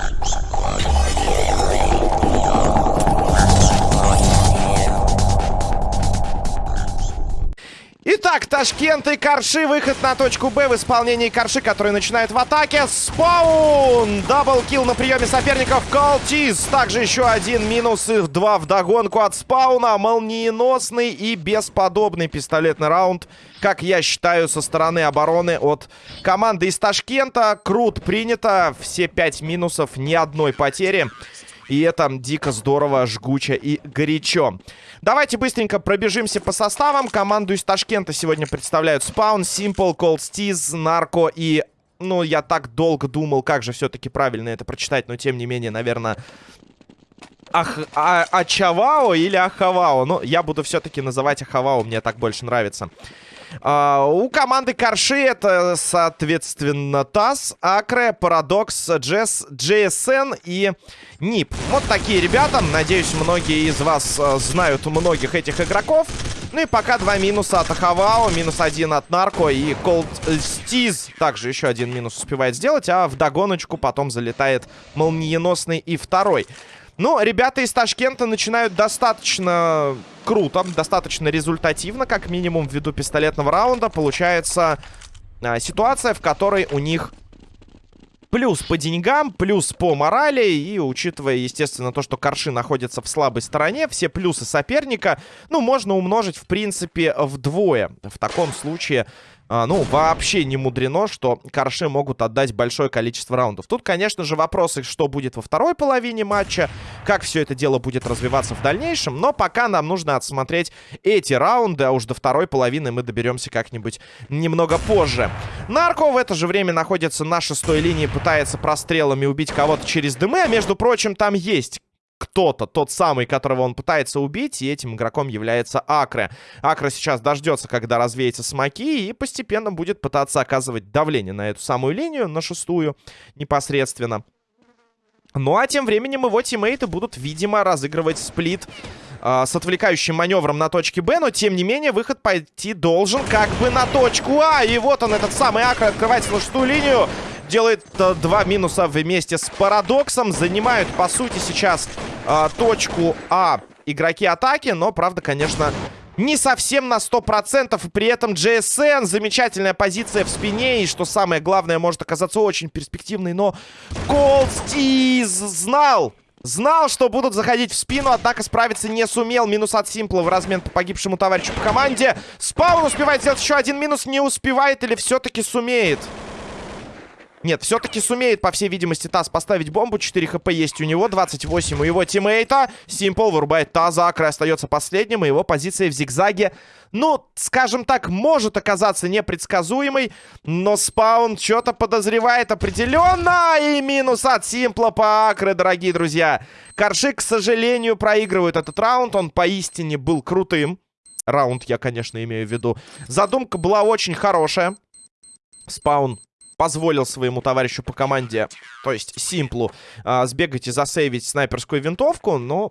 Thank you. Итак, Ташкент и Карши. Выход на точку Б в исполнении Карши, который начинает в атаке. Спаун! Даблкил на приеме соперников. Колтиз. Также еще один минус. Их два в догонку от Спауна. Молниеносный и бесподобный пистолетный раунд. Как я считаю, со стороны обороны от команды из Ташкента. Крут принято. Все пять минусов. Ни одной потери. И это дико здорово, жгуче и горячо. Давайте быстренько пробежимся по составам. Команду из Ташкента сегодня представляют Spawn, Simple, Cold Steez, Нарко и... Ну, я так долго думал, как же все-таки правильно это прочитать, но тем не менее, наверное... Ах, а, Ачавао или Ахавао? Ну, я буду все-таки называть Ахавао, мне так больше нравится. Uh, у команды Карши это, соответственно, ТАСС, Акре, Парадокс, Джесс, JSN и НИП. Вот такие ребята. Надеюсь, многие из вас uh, знают многих этих игроков. Ну и пока два минуса от Ахавао, минус один от Нарко и Колд Стиз также еще один минус успевает сделать, а в догоночку потом залетает молниеносный и второй. Ну, ребята из Ташкента начинают достаточно круто, достаточно результативно, как минимум ввиду пистолетного раунда. Получается а, ситуация, в которой у них плюс по деньгам, плюс по морали. И учитывая, естественно, то, что Корши находится в слабой стороне, все плюсы соперника, ну, можно умножить, в принципе, вдвое. В таком случае а, ну, вообще не мудрено, что Карши могут отдать большое количество раундов. Тут, конечно же, вопросы, что будет во второй половине матча, как все это дело будет развиваться в дальнейшем. Но пока нам нужно отсмотреть эти раунды, а уж до второй половины мы доберемся как-нибудь немного позже. Нарко в это же время находится на шестой линии, пытается прострелами убить кого-то через дымы, а между прочим, там есть кто-то, тот самый, которого он пытается убить, и этим игроком является Акре. Акре сейчас дождется, когда развеется смоки, и постепенно будет пытаться оказывать давление на эту самую линию, на шестую непосредственно. Ну а тем временем его тиммейты будут, видимо, разыгрывать сплит э, с отвлекающим маневром на точке Б, но тем не менее выход пойти должен как бы на точку А. И вот он, этот самый Акре, открывается на шестую линию делает э, два минуса вместе с Парадоксом. Занимают, по сути, сейчас э, точку А игроки атаки. Но, правда, конечно, не совсем на 100%. И при этом GSN замечательная позиция в спине. И, что самое главное, может оказаться очень перспективной. Но Колстиз знал, Знал, что будут заходить в спину, однако справиться не сумел. Минус от Симпла в размен по погибшему товарищу по команде. Спаун успевает сделать еще один минус, не успевает или все-таки сумеет? Нет, все-таки сумеет, по всей видимости, Таз поставить бомбу. 4 хп есть у него, 28 у его тиммейта. Симпл вырубает Таза, Акры остается последним, и его позиция в зигзаге, ну, скажем так, может оказаться непредсказуемой. Но спаун что-то подозревает определенно. И минус от Симпла по Акры, дорогие друзья. Карши, к сожалению, проигрывает этот раунд. Он поистине был крутым. Раунд я, конечно, имею в виду. Задумка была очень хорошая. Спаун позволил своему товарищу по команде, то есть Симплу, а, сбегать и засейвить снайперскую винтовку, но...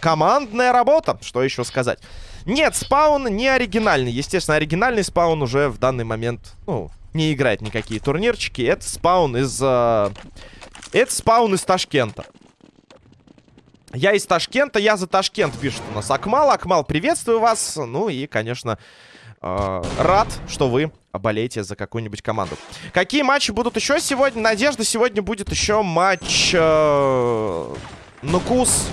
Командная работа, что еще сказать. Нет, спаун не оригинальный. Естественно, оригинальный спаун уже в данный момент, ну, не играет никакие турнирчики. Это спаун из... Э, это спаун из Ташкента. Я из Ташкента, я за Ташкент, пишет у нас Акмал. Акмал, приветствую вас. Ну и, конечно, э, рад, что вы болеете за какую-нибудь команду. Какие матчи будут еще сегодня? Надежда, сегодня будет еще матч э, Нукус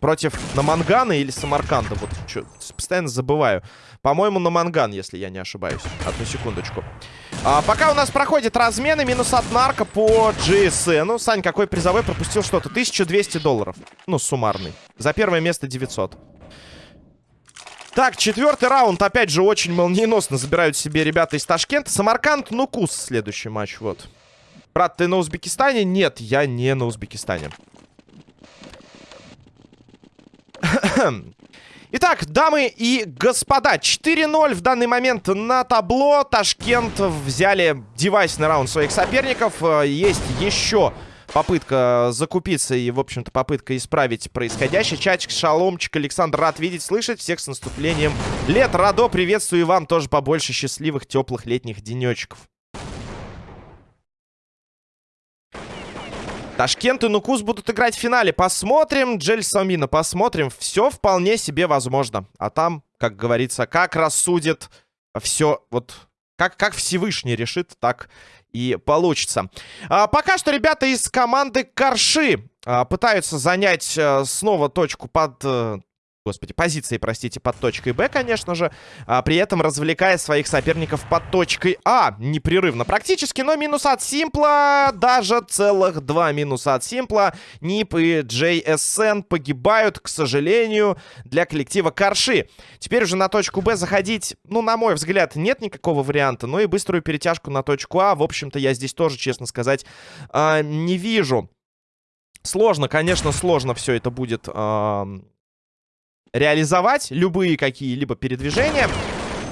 против Намангана или Самарканда. Вот что, постоянно забываю. По-моему, Наманган, если я не ошибаюсь. Одну секундочку. А, пока у нас проходит размены, минус от нарко по GSN. Ну, Сань, какой призовой пропустил что-то? 1200 долларов. Ну, суммарный. За первое место 900. Так, четвертый раунд. Опять же, очень молниеносно забирают себе ребята из Ташкента. Самарканд, Нукус следующий матч, вот. Брат, ты на Узбекистане? Нет, я не на Узбекистане. Итак, дамы и господа, 4-0 в данный момент на табло. Ташкент взяли девайсный раунд своих соперников. Э, есть еще попытка закупиться и, в общем-то, попытка исправить происходящее. Чатик, шаломчик, Александр, рад видеть, слышать. Всех с наступлением лет. Радо, приветствую вам тоже побольше счастливых, теплых летних денечков. Ташкент и Нукус будут играть в финале. Посмотрим, Джель Самина, посмотрим. Все вполне себе возможно. А там, как говорится, как рассудит все, вот как, как Всевышний решит, так и получится. А, пока что ребята из команды Корши а, пытаются занять а, снова точку под а, господи, позиции, простите, под точкой Б, конечно же, а, при этом развлекая своих соперников под точкой А непрерывно практически, но минус от Симпла, даже целых два минуса от Симпла. Нип и JSN погибают, к сожалению, для коллектива Карши. Теперь уже на точку Б заходить, ну, на мой взгляд, нет никакого варианта, но и быструю перетяжку на точку А, в общем-то, я здесь тоже, честно сказать, а, не вижу. Сложно, конечно, сложно все это будет реализовать любые какие-либо передвижения.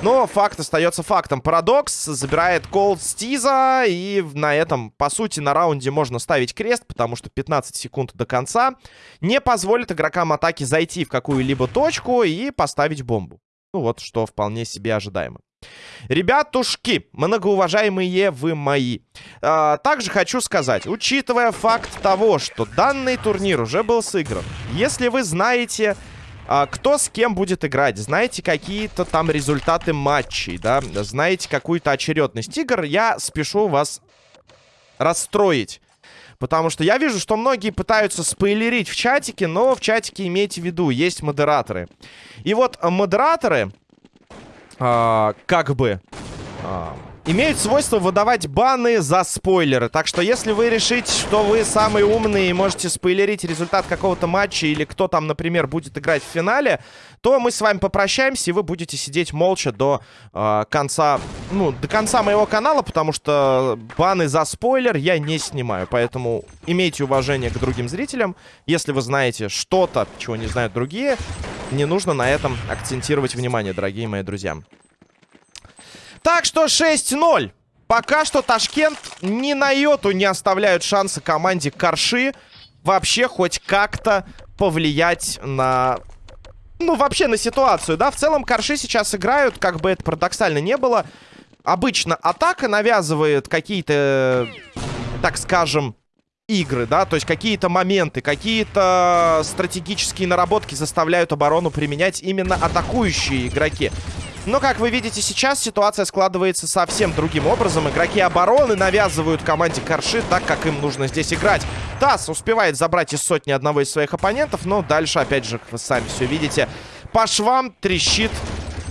Но факт остается фактом. Парадокс забирает колд Стиза. И на этом, по сути, на раунде можно ставить крест, потому что 15 секунд до конца не позволит игрокам атаки зайти в какую-либо точку и поставить бомбу. Ну вот, что вполне себе ожидаемо. Ребятушки, многоуважаемые вы мои. А, также хочу сказать, учитывая факт того, что данный турнир уже был сыгран, если вы знаете а, кто с кем будет играть, знаете какие-то там результаты матчей, да, знаете какую-то очередность игр, я спешу вас расстроить. Потому что я вижу, что многие пытаются спойлерить в чатике, но в чатике имейте в виду, есть модераторы. И вот модераторы, а, как бы... А, имеют свойство выдавать баны за спойлеры. Так что если вы решите, что вы самый умный и можете спойлерить результат какого-то матча или кто там, например, будет играть в финале, то мы с вами попрощаемся, и вы будете сидеть молча до э, конца, ну, до конца моего канала, потому что баны за спойлер я не снимаю. Поэтому имейте уважение к другим зрителям. Если вы знаете что-то, чего не знают другие, не нужно на этом акцентировать внимание, дорогие мои друзья. Так что 6-0. Пока что Ташкент ни на йоту не оставляют шанса команде Карши вообще хоть как-то повлиять на... Ну, вообще на ситуацию, да? В целом Карши сейчас играют, как бы это парадоксально не было. Обычно атака навязывает какие-то, так скажем, игры, да, то есть какие-то моменты, какие-то стратегические наработки заставляют оборону применять именно атакующие игроки. Но, как вы видите сейчас, ситуация складывается совсем другим образом. Игроки обороны навязывают команде Корши так, как им нужно здесь играть. Тасс успевает забрать из сотни одного из своих оппонентов, но дальше, опять же, вы сами все видите, по швам трещит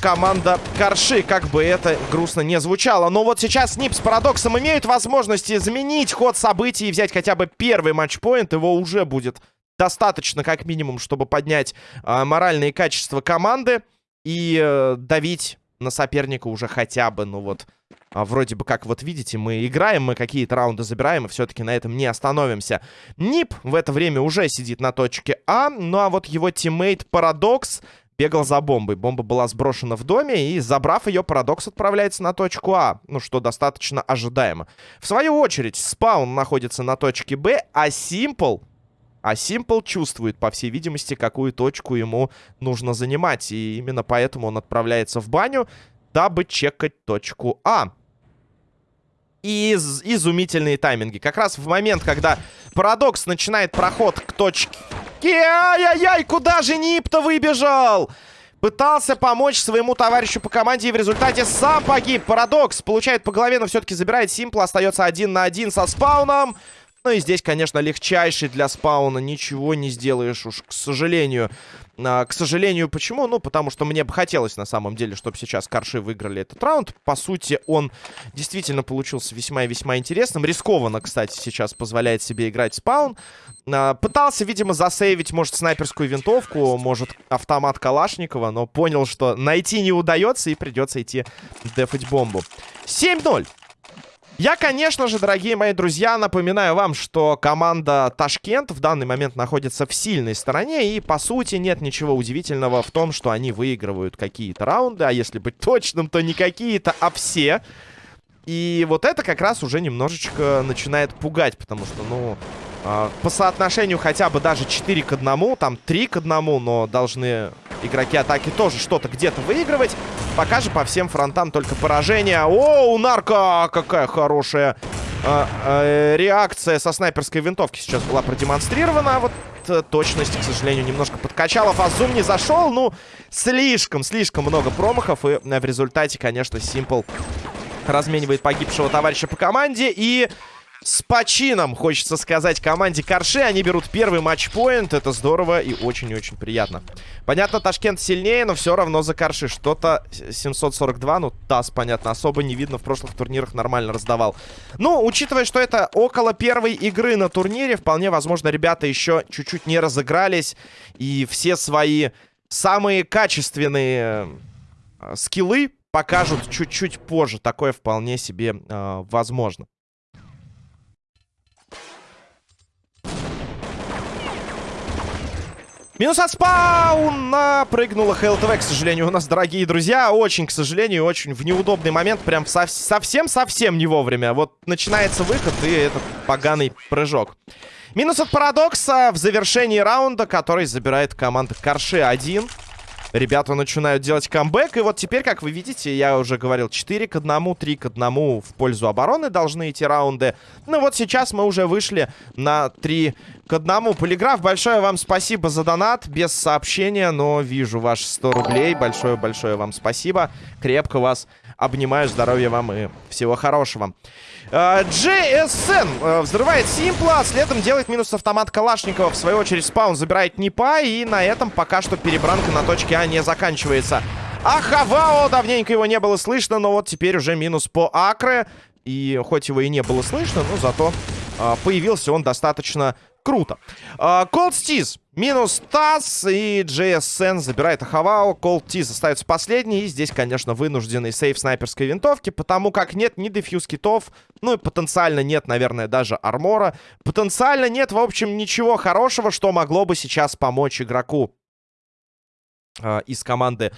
команда Корши, как бы это грустно не звучало. Но вот сейчас Нип с Парадоксом имеют возможность изменить ход событий и взять хотя бы первый матчпоинт. Его уже будет достаточно, как минимум, чтобы поднять э, моральные качества команды и э, давить на соперника уже хотя бы, ну вот, а, вроде бы как вот видите, мы играем, мы какие-то раунды забираем, и все-таки на этом не остановимся. Нип в это время уже сидит на точке А, ну а вот его teammate Paradox бегал за бомбой. Бомба была сброшена в доме, и, забрав ее, Парадокс отправляется на точку А, ну что достаточно ожидаемо. В свою очередь, Spawn находится на точке Б, а Simple а Simple чувствует, по всей видимости, какую точку ему нужно занимать. И именно поэтому он отправляется в баню, дабы чекать точку А. Из изумительные тайминги. Как раз в момент, когда Парадокс начинает проход к точке... Ай-яй-яй, куда же Нип-то выбежал? Пытался помочь своему товарищу по команде и в результате сам погиб. Парадокс получает по голове, но все-таки забирает Симпл. Остается один на один со спауном. Ну и здесь, конечно, легчайший для спауна. Ничего не сделаешь уж, к сожалению. А, к сожалению, почему? Ну, потому что мне бы хотелось, на самом деле, чтобы сейчас Карши выиграли этот раунд. По сути, он действительно получился весьма и весьма интересным. Рискованно, кстати, сейчас позволяет себе играть спаун. А, пытался, видимо, засейвить, может, снайперскую винтовку, может, автомат Калашникова, но понял, что найти не удается и придется идти дефать бомбу. 7-0. Я, конечно же, дорогие мои друзья, напоминаю вам, что команда Ташкент в данный момент находится в сильной стороне. И, по сути, нет ничего удивительного в том, что они выигрывают какие-то раунды. А если быть точным, то не какие-то, а все. И вот это как раз уже немножечко начинает пугать, потому что, ну, по соотношению хотя бы даже 4 к 1, там 3 к 1, но должны игроки атаки тоже что-то где-то выигрывать. Пока же по всем фронтам только поражение. О, у Нарко какая хорошая э, э, реакция со снайперской винтовки сейчас была продемонстрирована. Вот э, точность, к сожалению, немножко подкачала. Фазум не зашел. Ну, слишком, слишком много промахов. И в результате, конечно, Simple разменивает погибшего товарища по команде. И с почином, хочется сказать, команде Карши. Они берут первый матчпоинт. Это здорово и очень-очень приятно. Понятно, Ташкент сильнее, но все равно за Карши. Что-то 742, ну, ТАСС, понятно, особо не видно. В прошлых турнирах нормально раздавал. Ну, учитывая, что это около первой игры на турнире, вполне возможно, ребята еще чуть-чуть не разыгрались. И все свои самые качественные э, скиллы покажут чуть-чуть позже. Такое вполне себе э, возможно. Минус от спауна! Прыгнула ХЛТВ, к сожалению, у нас, дорогие друзья. Очень, к сожалению, очень в неудобный момент. Прям совсем-совсем не вовремя. Вот начинается выход и этот поганый прыжок. Минус от Парадокса в завершении раунда, который забирает команда Карши 1. Ребята начинают делать камбэк. И вот теперь, как вы видите, я уже говорил, 4 к 1, 3 к 1 в пользу обороны должны идти раунды. Ну вот сейчас мы уже вышли на 3 к 1. Полиграф, большое вам спасибо за донат. Без сообщения, но вижу ваши 100 рублей. Большое-большое вам спасибо. Крепко вас обнимаю. Здоровья вам и всего хорошего. GSN э, э, взрывает Симпла, следом делает минус автомат Калашникова. В свою очередь спаун забирает Непа, и на этом пока что перебранка на точке А не заканчивается. А давненько его не было слышно, но вот теперь уже минус по Акре. И хоть его и не было слышно, но зато э, появился он достаточно Круто. Колд Стиз минус Тасс и JSN забирает Ахавао. Колд Стиз остается последний. И здесь, конечно, вынужденный сейф снайперской винтовки, потому как нет ни дефьюз китов, ну и потенциально нет, наверное, даже армора. Потенциально нет, в общем, ничего хорошего, что могло бы сейчас помочь игроку из команды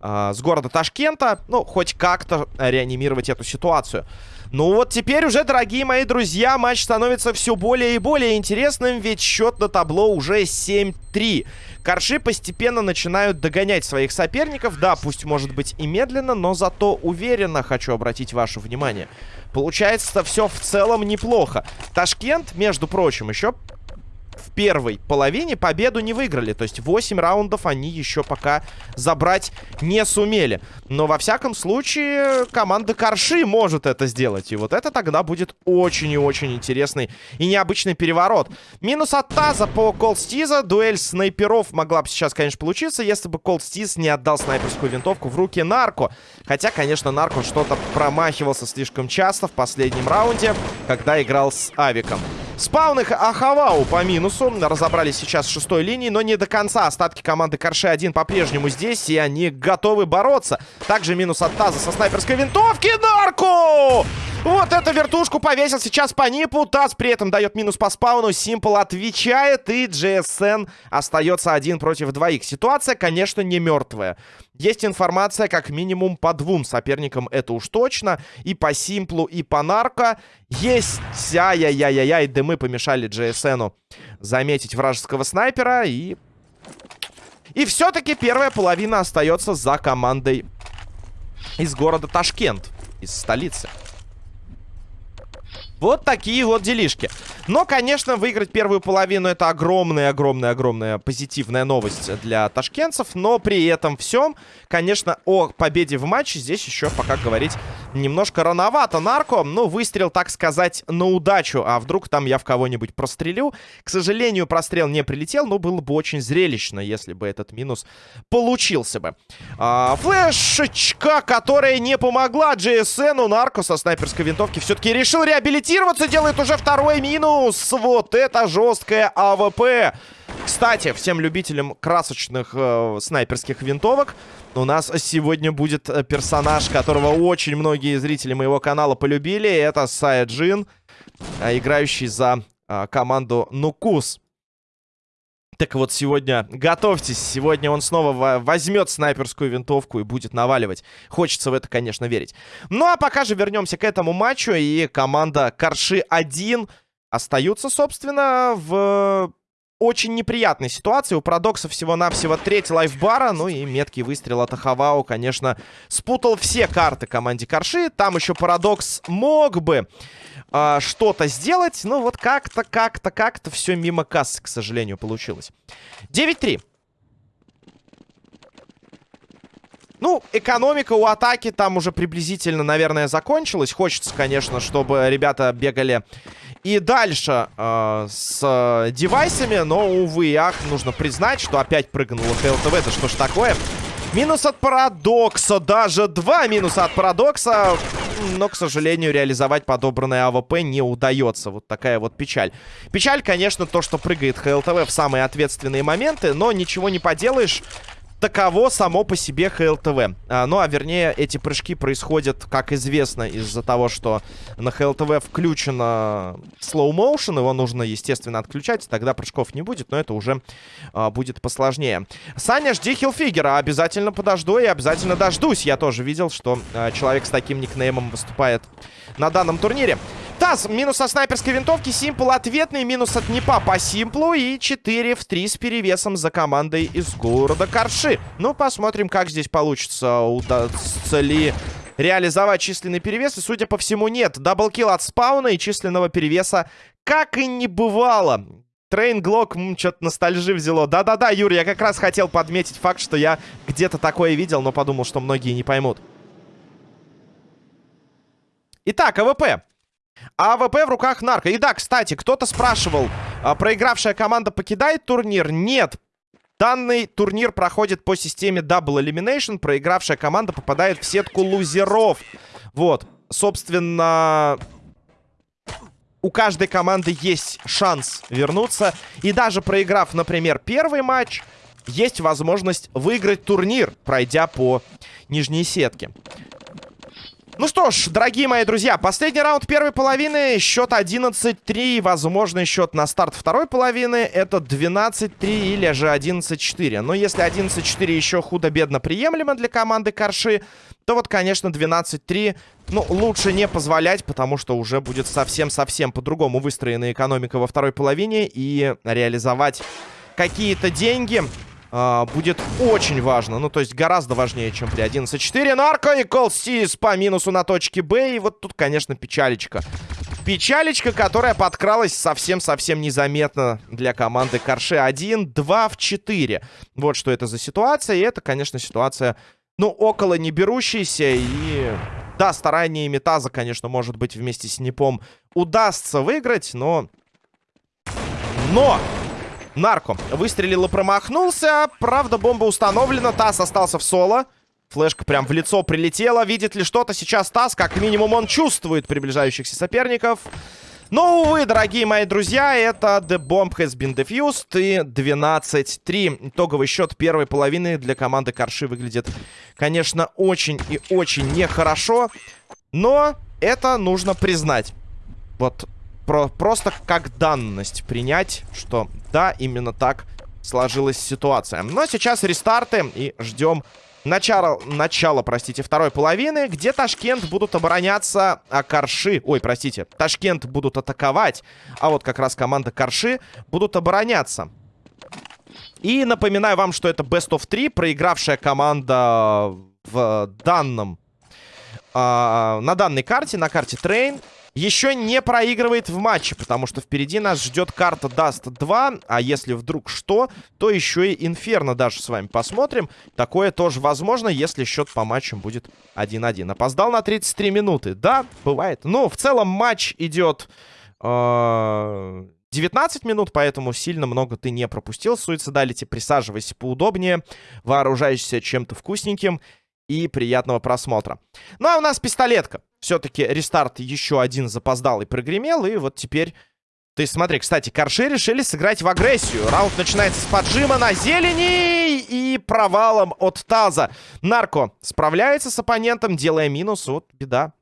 э, с города Ташкента, ну, хоть как-то реанимировать эту ситуацию. Ну вот теперь уже, дорогие мои друзья, матч становится все более и более интересным, ведь счет на табло уже 7-3. Корши постепенно начинают догонять своих соперников. Да, пусть может быть и медленно, но зато уверенно хочу обратить ваше внимание. Получается все в целом неплохо. Ташкент, между прочим, еще в первой половине победу не выиграли. То есть 8 раундов они еще пока забрать не сумели. Но во всяком случае команда Карши может это сделать. И вот это тогда будет очень и очень интересный и необычный переворот. Минус от Таза по Колстиза. Дуэль снайперов могла бы сейчас, конечно, получиться, если бы Колстиз не отдал снайперскую винтовку в руки Нарко. Хотя, конечно, Нарко что-то промахивался слишком часто в последнем раунде, когда играл с Авиком. Спаун их Ахавау по минусу. Разобрались сейчас с шестой линии, но не до конца. Остатки команды Карши-1 по-прежнему здесь, и они готовы бороться. Также минус от Таза со снайперской винтовки. Нарку! Вот эту вертушку повесил сейчас по Нипу. Таз при этом дает минус по спауну. Симпл отвечает. И GSN остается один против двоих. Ситуация, конечно, не мертвая. Есть информация как минимум по двум соперникам. Это уж точно. И по Симплу, и по Нарко. Есть. Ай-яй-яй-яй. Дымы помешали GSN заметить вражеского снайпера. И... И все-таки первая половина остается за командой из города Ташкент. Из столицы. Вот такие вот делишки. Но, конечно, выиграть первую половину это огромная-огромная-огромная позитивная новость для ташкентцев. Но при этом всем, конечно, о победе в матче здесь еще пока говорить немножко рановато. Нарко, ну, выстрел, так сказать, на удачу. А вдруг там я в кого-нибудь прострелю? К сожалению, прострел не прилетел, но было бы очень зрелищно, если бы этот минус получился бы. А, флешечка, которая не помогла GSN. Нарко со снайперской винтовки все-таки решил реабилитировать адаптироваться, делает уже второй минус. Вот это жесткое AWP. Кстати, всем любителям красочных э, снайперских винтовок, у нас сегодня будет э, персонаж, которого очень многие зрители моего канала полюбили. Это Саяджин, э, играющий за э, команду Нукус. Так вот, сегодня готовьтесь. Сегодня он снова возьмет снайперскую винтовку и будет наваливать. Хочется в это, конечно, верить. Ну, а пока же вернемся к этому матчу. И команда Карши-1 остаются, собственно, в очень неприятной ситуации. У Парадокса всего-навсего треть лайфбара. Ну и меткий выстрел от Ахавау, конечно, спутал все карты команде Корши. Там еще Парадокс мог бы э, что-то сделать. Но вот как-то, как-то, как-то все мимо кассы, к сожалению, получилось. 9-3. Ну, экономика у атаки там уже приблизительно, наверное, закончилась. Хочется, конечно, чтобы ребята бегали и дальше э, с э, девайсами. Но, увы ах, нужно признать, что опять прыгнула HLTV. Это что ж такое? Минус от Paradox'а. Даже два минуса от Paradox'а. Но, к сожалению, реализовать подобранное AWP не удается. Вот такая вот печаль. Печаль, конечно, то, что прыгает HLTV в самые ответственные моменты. Но ничего не поделаешь таково само по себе HLTV. А, ну, а вернее, эти прыжки происходят, как известно, из-за того, что на ХЛТВ включено motion. Его нужно, естественно, отключать, тогда прыжков не будет, но это уже а, будет посложнее. Саня, жди хилфигера. Обязательно подожду и обязательно дождусь. Я тоже видел, что а, человек с таким никнеймом выступает на данном турнире. Таз, минус со снайперской винтовки, Симпл ответный, минус от Непа по Симплу и 4 в 3 с перевесом за командой из города Корши. Ну, посмотрим, как здесь получится, удастся ли реализовать численный перевес. И, судя по всему, нет. Double kill от Spawn'а и численного перевеса как и не бывало. Train Glock, что-то ностальжи взяло. Да-да-да, Юр, я как раз хотел подметить факт, что я где-то такое видел, но подумал, что многие не поймут. Итак, AWP. AWP в руках Нарко. И да, кстати, кто-то спрашивал, а, проигравшая команда покидает турнир? Нет. Данный турнир проходит по системе Double Elimination. Проигравшая команда попадает в сетку лузеров. Вот. Собственно, у каждой команды есть шанс вернуться. И даже проиграв, например, первый матч, есть возможность выиграть турнир, пройдя по нижней сетке. Ну что ж, дорогие мои друзья, последний раунд первой половины. Счет 11-3. Возможный счет на старт второй половины. Это 12-3 или же 11-4. Но если 11-4 еще худо-бедно приемлемо для команды Корши, то вот, конечно, 12-3, ну, лучше не позволять, потому что уже будет совсем-совсем по-другому выстроена экономика во второй половине. И реализовать какие-то деньги а, будет очень важно. Ну, то есть гораздо важнее, чем при 11-4. Нарко и Колстис по минусу на точке Б. И вот тут, конечно, печалечка. Печалечка, которая подкралась совсем-совсем незаметно для команды Корше. 1, 2 в 4. Вот что это за ситуация. И это, конечно, ситуация, ну, около не берущейся. И, да, стараниями Таза, конечно, может быть, вместе с Непом удастся выиграть, но... Но! Нарко выстрелил и промахнулся. Правда, бомба установлена. Тасс остался в соло. Флешка прям в лицо прилетела. Видит ли что-то сейчас Тасс? Как минимум он чувствует приближающихся соперников. Но, увы, дорогие мои друзья, это The Bomb has been defused. И 12-3. Итоговый счет первой половины для команды Корши выглядит, конечно, очень и очень нехорошо. Но это нужно признать. Вот про просто как данность принять, что да, именно так сложилась ситуация. Но сейчас рестарты и ждем начала, начала, простите, второй половины, где Ташкент будут обороняться, а Карши, ой, простите, Ташкент будут атаковать, а вот как раз команда Карши будут обороняться. И напоминаю вам, что это Best of 3, проигравшая команда в данном, э, на данной карте, на карте Train, еще не проигрывает в матче, потому что впереди нас ждет карта Dust 2, а если вдруг что, то еще и Инферно даже с вами посмотрим. Такое тоже возможно, если счет по матчам будет 1-1. Опоздал на 33 минуты. Да, бывает. Но в целом матч идет... Э 19 минут, поэтому сильно много ты не пропустил. Суицидалити, присаживайся поудобнее, вооружайся чем-то вкусненьким и приятного просмотра. Ну, а у нас пистолетка. Все-таки рестарт еще один запоздал и прогремел, и вот теперь... То есть, смотри, кстати, Корши решили сыграть в агрессию. Раунд начинается с поджима на зелени и провалом от Таза. Нарко справляется с оппонентом, делая минус. Вот беда.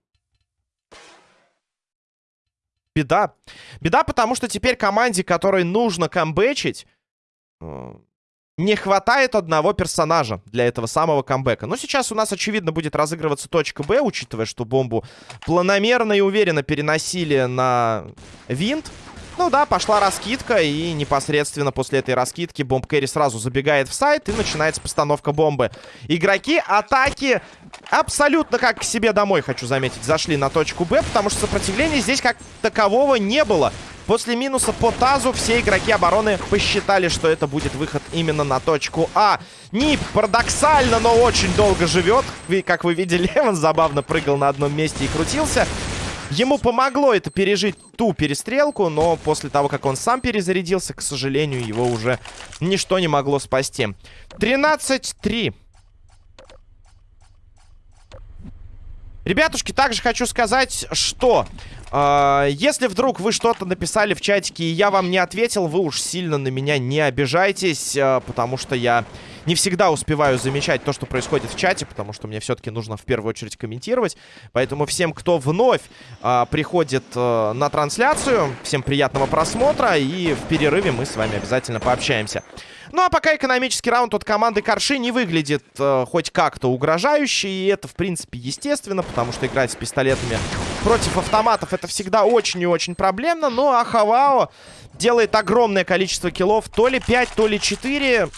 Беда. Беда, потому что теперь команде, которой нужно камбэчить, э, не хватает одного персонажа для этого самого камбэка. Но сейчас у нас, очевидно, будет разыгрываться точка Б, учитывая, что бомбу планомерно и уверенно переносили на винт. Ну да, пошла раскидка, и непосредственно после этой раскидки Бомб Кэрри сразу забегает в сайт, и начинается постановка бомбы. Игроки атаки абсолютно как к себе домой, хочу заметить, зашли на точку Б, потому что сопротивления здесь как такового не было. После минуса по тазу все игроки обороны посчитали, что это будет выход именно на точку А. Нип парадоксально, но очень долго живет. И, как вы видели, он забавно прыгал на одном месте и крутился. Ему помогло это пережить ту перестрелку, но после того, как он сам перезарядился, к сожалению, его уже ничто не могло спасти. 13-3. Ребятушки, также хочу сказать, что если вдруг вы что-то написали в чатике и я вам не ответил, вы уж сильно на меня не обижайтесь, э, потому что я не всегда успеваю замечать то, что происходит в чате, потому что мне все-таки нужно в первую очередь комментировать. Поэтому всем, кто вновь э, приходит э, на трансляцию, всем приятного просмотра, и в перерыве мы с вами обязательно пообщаемся. Ну а пока экономический раунд от команды Корши не выглядит э, хоть как-то угрожающе, и это в принципе естественно, потому что играть с пистолетами против автоматов это всегда очень и очень проблемно, но Ахавао делает огромное количество киллов, то ли 5, то ли 4...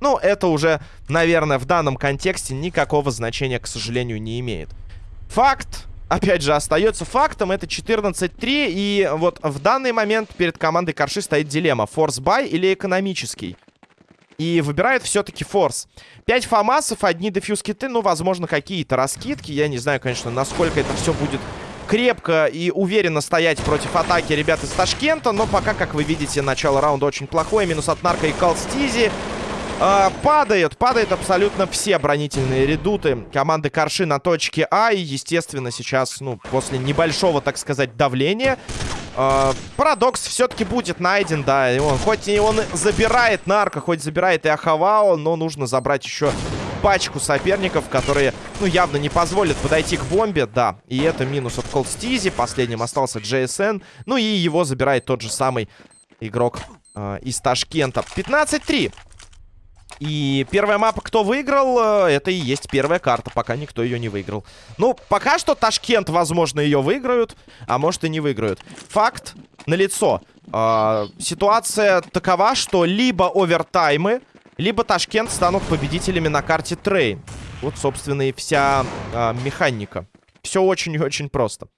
Ну, это уже, наверное, в данном контексте никакого значения, к сожалению, не имеет. Факт, опять же, остается фактом. Это 14-3. И вот в данный момент перед командой Корши стоит дилемма. Форс-бай или экономический? И выбирает все-таки форс. 5 фамасов, одни дефьюз-киты, ну, возможно, какие-то раскидки. Я не знаю, конечно, насколько это все будет крепко и уверенно стоять против атаки ребят из Ташкента. Но пока, как вы видите, начало раунда очень плохое. Минус от Нарка и Калстизи. Э, падают, падают абсолютно все бронительные редуты команды Корши на точке А. И, естественно, сейчас, ну, после небольшого, так сказать, давления... Э, парадокс все-таки будет найден, да. И он, хоть и он забирает нарко, хоть забирает и Ахавао, но нужно забрать еще пачку соперников, которые, ну, явно не позволят подойти к бомбе, да. И это минус от Колдстизи, последним остался JSN, ну и его забирает тот же самый игрок э, из Ташкента. 15-3. И первая мапа, кто выиграл, э, это и есть первая карта, пока никто ее не выиграл. Ну, пока что Ташкент, возможно, ее выиграют, а может и не выиграют. Факт налицо. Э, ситуация такова, что либо овертаймы, либо Ташкент станут победителями на карте Train. Вот, собственно, и вся э, механика. Все очень и очень просто.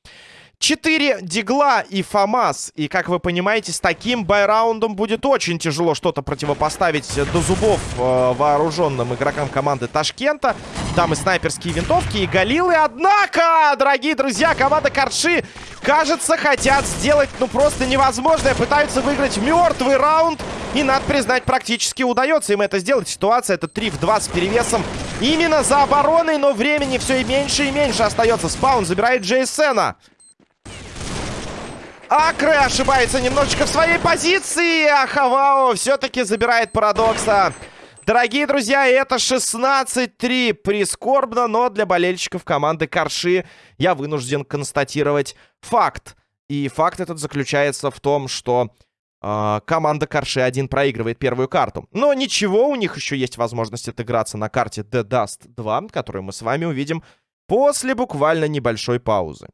4 Deagle а и FAMAS. И, как вы понимаете, с таким buy раундом будет очень тяжело что-то противопоставить до зубов э, вооруженным игрокам команды Ташкента. Там и снайперские винтовки, и галилы. Однако, дорогие друзья, команда Карши, кажется, хотят сделать, ну, просто невозможное. Пытаются выиграть мертвый раунд. И, надо признать, практически удается им это сделать. Ситуация это 3 в 2 с перевесом именно за обороной, но времени все и меньше и меньше остается. Спаун забирает Джейсена. Акры ошибается немножечко в своей позиции. А Хавао все-таки забирает парадокса. Дорогие друзья, это 16-3. Прискорбно, но для болельщиков команды Карши я вынужден констатировать факт. И факт этот заключается в том, что э, команда Карши один проигрывает первую карту. Но ничего, у них еще есть возможность отыграться на карте The Dust 2, которую мы с вами увидим после буквально небольшой паузы.